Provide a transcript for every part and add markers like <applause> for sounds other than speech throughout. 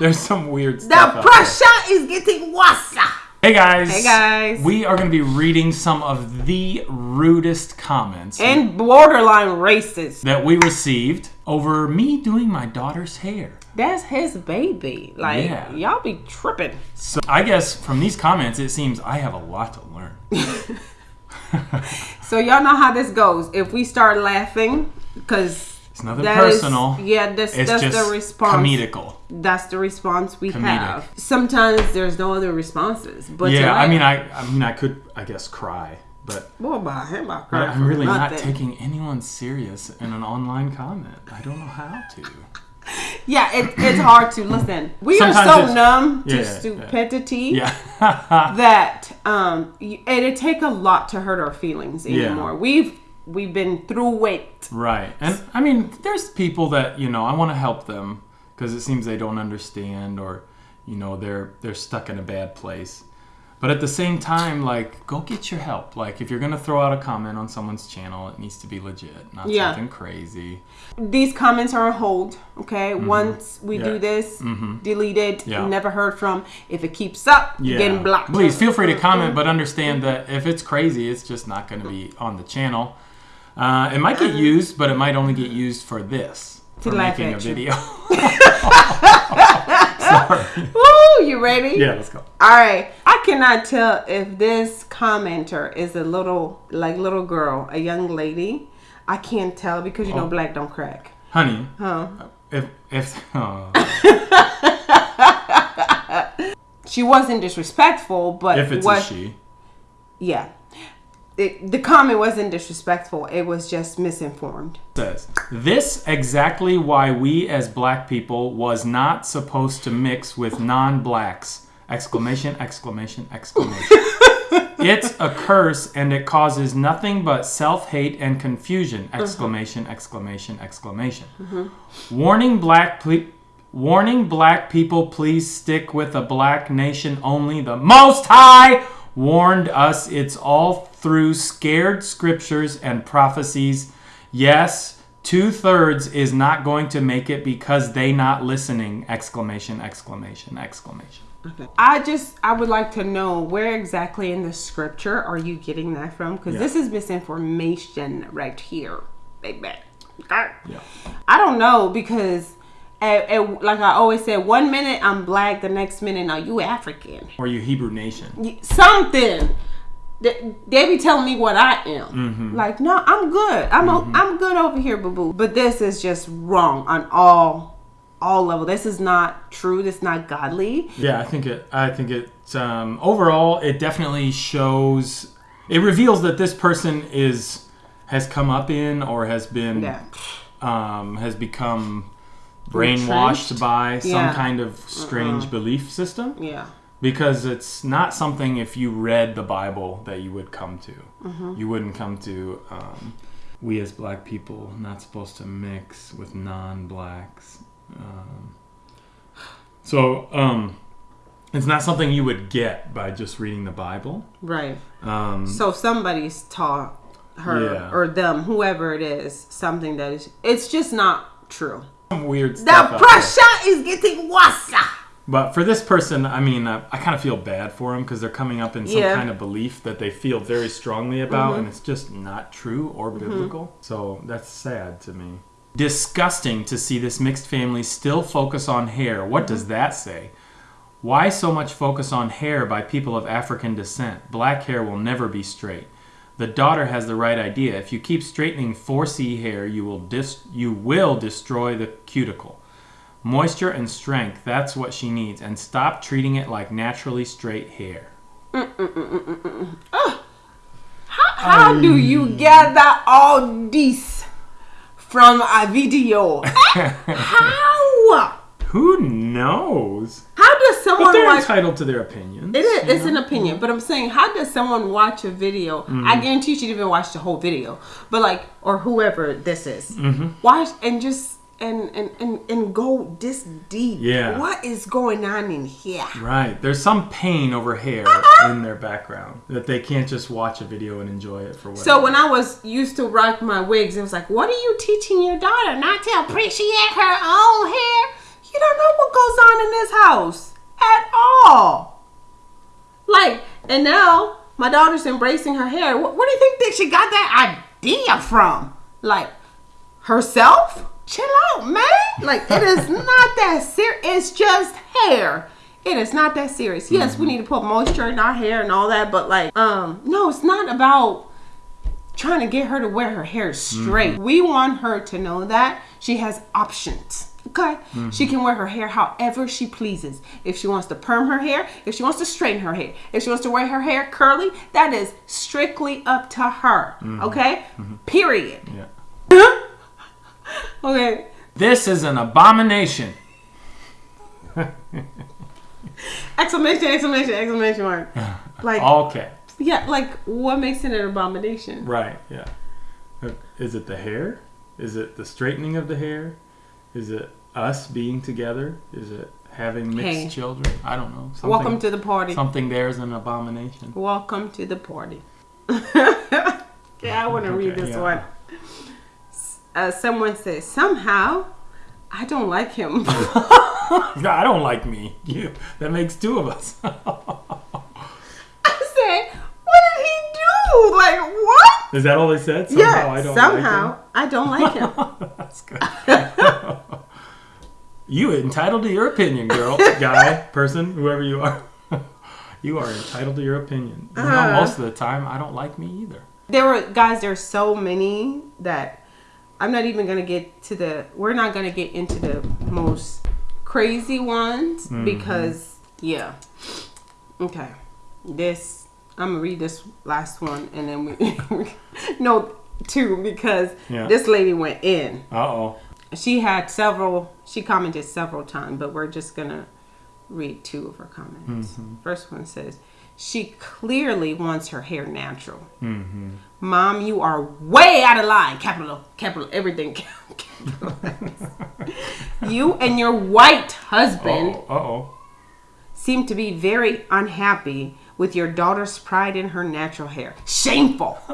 There's some weird The stuff. there. pressure is getting worse. Hey guys. Hey, guys. We are going to be reading some of the rudest comments And borderline racist. that we received over me doing my daughter's hair. That's his baby. Like Yeah. y'all be tripping. So I guess from these comments, it seems I have a lot to learn. <laughs> So y'all know how this goes. If we start laughing, because It's nothing personal. yeah, that's It's that's just the response. comedical. That's the response we Comedic. have. Sometimes there's no other responses, but Yeah, I mean, I, I mean, I could, I guess, cry, but Boy, about him, I cry I'm really not taking anyone serious in an online comment. I don't know how to. Yeah, it, it's hard to listen. We Sometimes are so numb to Yeah, yeah. stupidity Yeah. that um, y- it'd take a lot to hurt our feelings Yeah. anymore. We've we've been through it. Right. And I mean, there's people that, you know, I want to help them because it seems they don't understand or, you know, they're they're stuck in a bad place. But at the same time, like, go get your help. Like, if you're going to throw out a comment on someone's channel, it needs to be legit, not Yeah. something crazy. These comments are on hold. Okay, mm-hmm. once we. Yeah. do this, mm-hmm. delete it. Yeah. Never heard from. If it keeps up, you're getting blocked. Please feel free to comment, but understand that if it's crazy, it's just not going to be on the channel. Uh, it might get used, but it might only get used for this. To for making a video. <laughs> <laughs> Sorry. Woo! You ready? Yeah, let's go. All right. I cannot tell if this commenter is a little, like little girl, a young lady. I can't tell because you know Oh. black don't crack. Honey, Huh? if if <laughs> oh, She wasn't disrespectful, but if it's what? a she, Yeah. It, the comment wasn't disrespectful. It was just misinformed. says this exactly why we as black people was not supposed to mix with non-blacks! Exclamation! Exclamation! Exclamation! <laughs> it's a curse and it causes nothing but self-hate and confusion! Uh-huh. Exclamation! Exclamation! Exclamation! Mm-hmm. Warning black ple- Warning black people, please stick with a black nation only. The Most High warned us it's all through scared scriptures and prophecies. Yes, two thirds is not going to make it because they not listening! Exclamation! Exclamation! Exclamation! Okay. I just, I would like to know where exactly in the scripture are you getting that from? Because Yeah. this is misinformation right here, baby. Okay? Yeah. I don't know because, at, at- like I always said, one minute I'm black, the next minute, now you African. Or you Hebrew nation. Something. They, they be telling me what I am. Mm-hmm. Like, no, I'm good. I'm o- I'm good over here, boo boo. But this is just wrong on all all level. This is not true. This is not godly. Yeah, I think it. I think it. Um, overall, it definitely shows. It reveals that this person is has come up in or has been Yeah. um, has become brainwashed Entrenched? by some Yeah. kind of strange belief system Yeah. because it's not something if you read the Bible that you would come to. Mm-hmm. You wouldn't come to. Um, we as black people not supposed to mix with non-blacks. Um, so um, it's not something you would get by just reading the Bible. Right. Um, So somebody's taught her Yeah. or them, whoever it is, something that is. It's just not true. Some weird The pressure is getting worse. But for this person, I mean, uh, I kind of feel bad for them because they're coming up in some Yeah. kind of belief that they feel very strongly about, mm-hmm. and it's just not true or mm-hmm. biblical. So that's sad to me. Disgusting to see this mixed family still focus on hair. What mm-hmm. does that say? Why so much focus on hair by people of African descent? Black hair will never be straight. The daughter has the right idea. If you keep straightening 4C hair, you will dis- you will destroy the cuticle. Moisture and strength, that's what she needs. And stop treating it like naturally straight hair. How do you um. gather all this from a video? <laughs> How? Who knows? How does someone? But they're watch? entitled to their opinions. It is. It's know? an opinion, but I'm saying, how does someone watch a video? Mm-hmm. I guarantee you she didn't even watch the whole video, but like, or whoever this is, Mm-hmm. watch and just and and and and go this deep. Yeah. What is going on in here? Right. There's some pain over hair in their background that they can't just watch a video and enjoy it for what. So when I was used to rock my wigs, it was like, what are you teaching your daughter not to appreciate her own hair? You don't know what goes on in this house at all. Like, and now my daughter's embracing her hair. Wh- Where do you think that she got that idea from? Like, herself? Chill out, man. Like, it is <laughs> not that serious. It's just hair. It is not that serious. Yes, we need to put moisture in our hair and all that, but like, um, no, it's not about trying to get her to wear her hair straight. We want her to know that she has options. Okay? She can wear her hair however she pleases. If she wants to perm her hair, if she wants to straighten her hair, if she wants to wear her hair curly, that is strictly up to her. Mm-hmm. Okay? Mm-hmm. Period. Yeah. <laughs> Okay. This is an abomination. <laughs> Exclamation, exclamation, exclamation mark. <laughs> Like, Okay. yeah, like, what makes it an abomination? Right. Yeah. Is it the hair? Is it the straightening of the hair? Is it us being together? Is it having mixed Hey. children? I don't know. Something, Welcome to the party. something there is an abomination. Welcome to the party. <laughs> yeah, I want to read this yeah. one. Uh, someone says, somehow, I don't like him. <laughs> <laughs> No, I don't like me. You. That makes two of us. I say, what did he do? Like? Is that all they said? Somehow yeah, I don't somehow, like I don't like him. <laughs> That's good. you entitled to your opinion, girl, <laughs> guy, person, whoever you are. <laughs> you are entitled to your opinion. You know, Uh. most of the time, I don't like me either. there were, guys, there's so many that I'm not even going to get to the, we're not going to get into the most crazy ones Mm-hmm. because, yeah. Okay. This, I'm to read this last one and then <laughs> we, no, two because Yeah. this lady went in. Uh oh. She had several, she commented several times, but we're just going to read two of her comments. Mm-hmm. First one says, she clearly wants her hair natural. Mm-hmm. Mom, you are way out of line. Capital, capital, everything. capitalized. <laughs> you and your white husband Uh oh. seem to be very unhappy with your daughter's pride in her natural hair. Shameful. <laughs>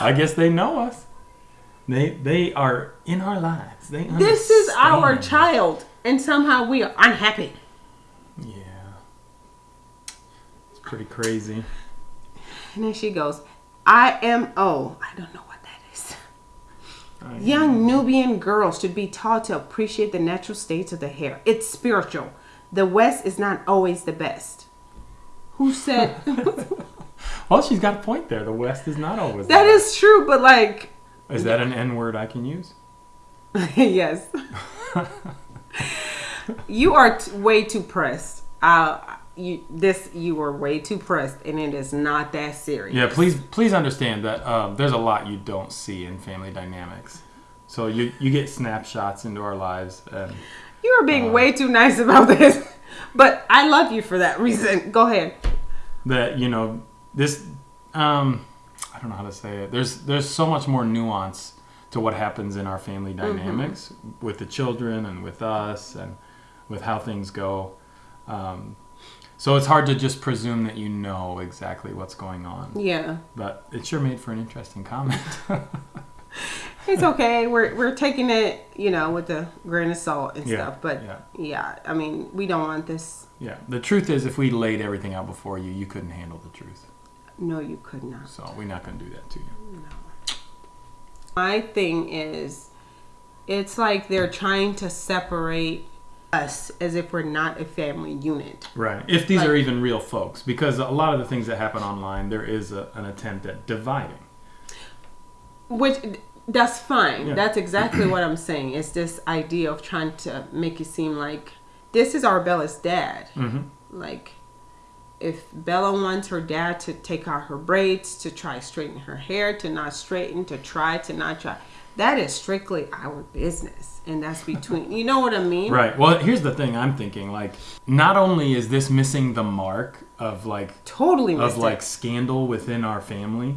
I guess they know us. They they are in our lives. They This is our child, and somehow we are unhappy. Yeah. It's pretty crazy. And then she goes, IMO. I don't know what that is. I- Young Nubian girls should be taught to appreciate the natural states of the hair. It's spiritual. The West is not always the best. Who said <laughs> <laughs> Well, she's got a point there. The West is not always. that? Is true, but like, Is that an N word I can use? <laughs> yes, you are t- way too pressed. Uh, you this you were way too pressed, and it is not that serious. Yeah, please please understand that um, there's a lot you don't see in family dynamics. So you you get snapshots into our lives, and You are being Uh. way too nice about this, <laughs> but I love you for that reason. Go ahead. that you know this. Um, I don't know how to say it. There's there's so much more nuance to what happens in our family dynamics with the children and with us and with how things go. Um, so it's hard to just presume that you know exactly what's going on. Yeah. But it sure made for an interesting comment. <laughs> It's okay. We're we're taking it, you know, with a grain of salt and Yeah, stuff. But yeah. yeah. I mean, we don't want this. yeah. The truth is, if we laid everything out before you, you couldn't handle the truth. No, you could not. So we're not going to do that to you. My thing is, it's like they're trying to separate us as if we're not a family unit. Right. If these Like- are even real folks, because a lot of the things that happen online, there is a, an attempt at dividing. Which that's fine. Yeah. That's exactly <clears throat> what I'm saying. It's this idea of trying to make it seem like this is Arbella's dad. Mm-hmm. Like, if Bella wants her dad to take out her braids, to try straighten her hair, to not straighten, to try, to not try, that is strictly our business, and that's between. you know what I mean? Right. Well, here's the thing I'm thinking. Like, not only is this missing the mark of like Totally. of missed it. like scandal within our family,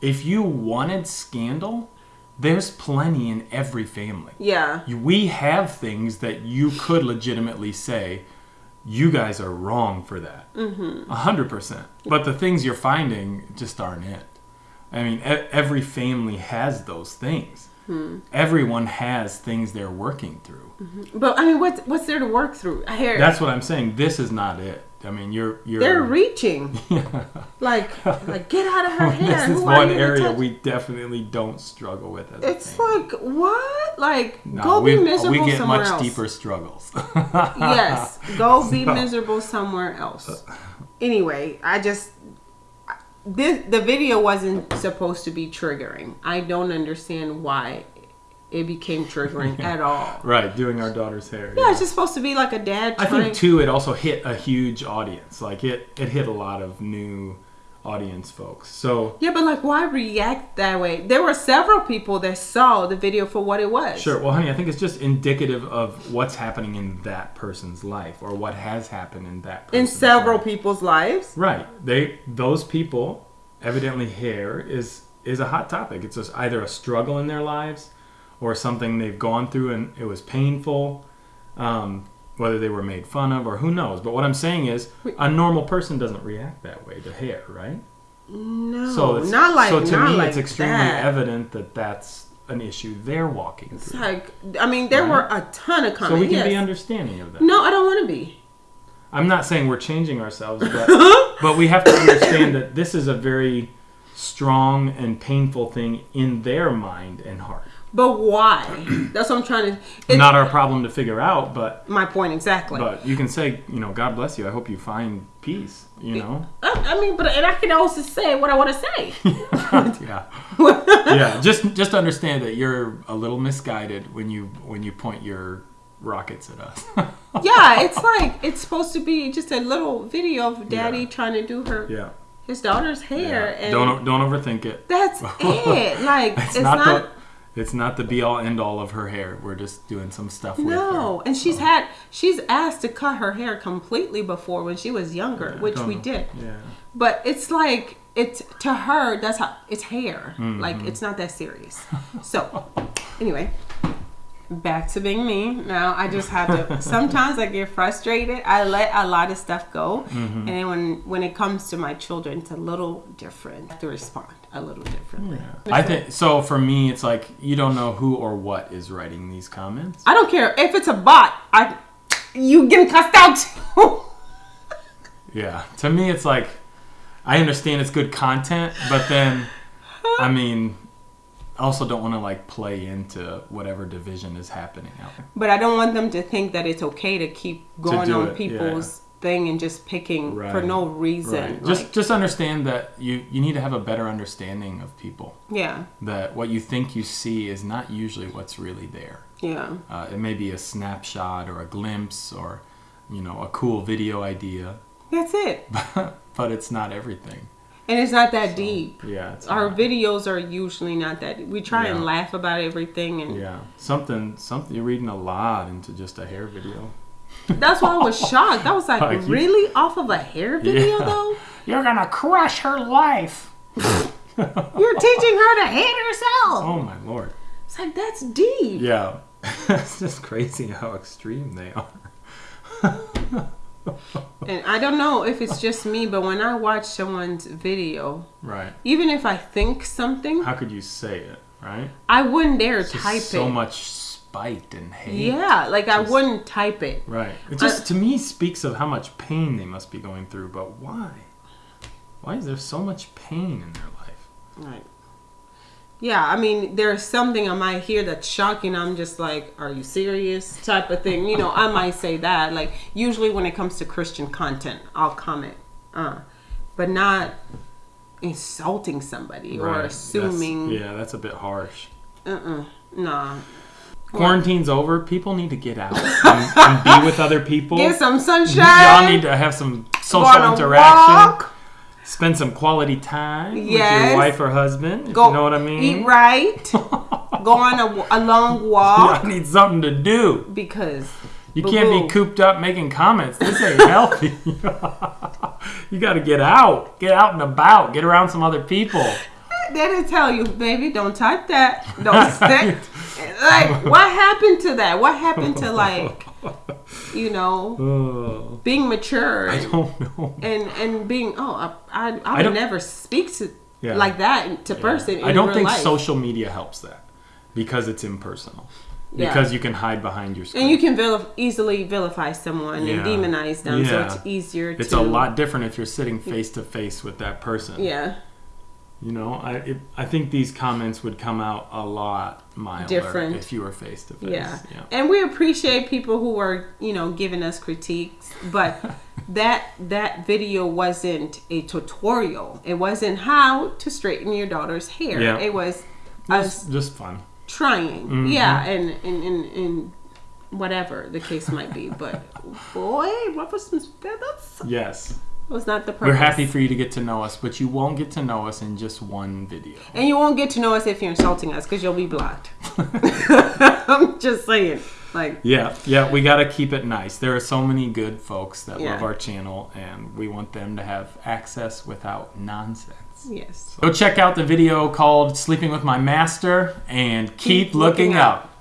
if you wanted scandal, there's plenty in every family. Yeah. We have things that you could legitimately say, you guys are wrong for that. Mm-hmm. A hundred percent. But the things you're finding just aren't it. I mean, every family has those things. Hmm. Everyone has things they're working through. Mm-hmm. But I mean, what's what's there to work through? Hair. That's what I'm saying. This is not it. I mean, you're you're. They're reaching. <laughs> Yeah. like, like get out of her <laughs> hair. this is Who one area we definitely don't struggle with. It's like what? Like No, go be miserable we get somewhere much else. deeper struggles. yes, <laughs> go be So- miserable somewhere else. Anyway, I just this the video wasn't supposed to be triggering. I don't understand why it became triggering at <laughs> all. Right, doing our daughter's hair. Yeah, it's just supposed to be like a dad. I think too, it also hit a huge audience. Like it, it hit a lot of new audience folks. So Yeah, but like, why react that way? There were several people that saw the video for what it was. sure, well, honey, I think it's just indicative of what's happening in that person's life or what has happened in that In several life. people's lives. Right. They those people evidently hair is is a hot topic. It's just either a struggle in their lives or something they've gone through and it was painful. Um, whether they were made fun of or who knows. But what I'm saying is a normal person doesn't react that way to hair, right? No, So it's not like so to me like it's extremely that. evident that that's an issue they're walking It's through. like I mean, there Right. were a ton of comments. So we can yes. be understanding of that. no, I don't want to be. I'm not saying we're changing ourselves, but <laughs> but we have to understand that this is a very strong and painful thing in their mind and heart. But why? <clears throat> That's what I'm trying to. It's Not our problem to figure out, but my point exactly. but you can say, you know, God bless you. I hope you find peace. You know, I, I mean, but and I can also say what I want to say. <laughs> yeah, <laughs> yeah. Just just understand that you're a little misguided when you when you point your rockets at us. <laughs> yeah, it's like it's supposed to be just a little video of daddy Yeah. trying to do her yeah. his daughter's hair, yeah. and Don't don't overthink it. that's it. Like It's, it's, not, not. the it's not the be all end all of her hair. We're just doing some stuff with her. no, and she's had she's asked to cut her hair completely before when she was younger, which we know. did. Yeah. But it's like it's to her that's how it's hair. Mm-hmm. Like it's not that serious. So anyway, back to being me. Now I just have to. <laughs> sometimes I get frustrated. I let a lot of stuff go, Mm-hmm. and then when when it comes to my children, it's a little different. I have to respond a little differently. I think so. For me, it's like you don't know who or what is writing these comments. I don't care if it's a bot. I you getting cussed out. <laughs> Yeah. To me, it's like I understand it's good content, but then I mean, I also don't want to like play into whatever division is happening out there. But I don't want them to think that it's okay to keep going do on it, people's thing and just picking for no reason. Right. Just Like, just understand that you you need to have a better understanding of people. yeah, That what you think you see is not usually what's really there. yeah. Uh, it may be a snapshot or a glimpse or you know a cool video idea, That's it. <laughs> but it's not everything. And it's not that deep. Yeah. It's Our not. videos are usually not that. We try and laugh about everything, and Yeah, something, something. You're reading a lot into just a hair video. that's why I was <laughs> shocked. I was like, Like you- really off of a hair video Yeah. though? You're gonna crush her life. <laughs> You're teaching her to hate herself. Oh my lord. It's like that's deep. Yeah, <laughs> it's just crazy how extreme they are. And I don't know if it's just me, but when I watch someone's video, Right. even if I think something, How could you say it? Right. I wouldn't dare Just type it. so much spite and hate. Yeah, like I wouldn't type it. Right. It just to me speaks of how much pain they must be going through. But why? Why is there so much pain in their life? Right. Yeah, I mean, there's something I might hear that's shocking. I'm just like, "Are you serious?" type of thing. You know, I might say that. Like, usually when it comes to Christian content, I'll comment, uh, but not insulting somebody or assuming. That's, yeah, that's a bit harsh. Uh-uh. Nah. Quarantine's over. People need to get out and, and be with other people. Get some sunshine. Y'all need to have some social interaction. walk, Spend some quality time with your wife or husband. Go. you know what I mean? Eat right. <laughs> go on a, a long walk Y'all need something to do. because You can't be cooped up making comments. This ain't healthy. <laughs> you got to get out. Get out and about. Get around some other people. <laughs> they didn't tell you, baby, don't type that. Don't say. like, what happened to that? What happened to like, <laughs> you know, Oh, being mature I and don't know. and, and being oh, I I, I I would never speak to Yeah. like that to person. In I don't think life. social media helps that. because it's impersonal. Yeah. Because you can hide behind your screen. And you can vil- easily vilify someone Yeah. and demonize them, so Yeah. it's easier to it's to. a lot different if you're sitting face to face with that person. Yeah, You know, I it, I think these comments would come out a lot milder Different. if you were face to face. yeah. And we appreciate people who are, you know, giving us critiques, but <laughs> that that video wasn't a tutorial. It wasn't how to straighten your daughter's hair. Yeah. It was us just fun. trying. Mm-hmm. Yeah, and and, and and whatever the case might be. But boy, us some feathers. Yes. Was not the purpose. We're happy for you to get to know us, but you won't get to know us in just one video. And you won't get to know us if you're insulting us because you'll be blocked. <laughs> <laughs> I'm just saying. Like, Yeah, yeah, we got to keep it nice. There are so many good folks that Yeah. love our channel, and we want them to have access without nonsense. yes. Go check out the video called Sleeping with My Master and keep, looking, looking up. up.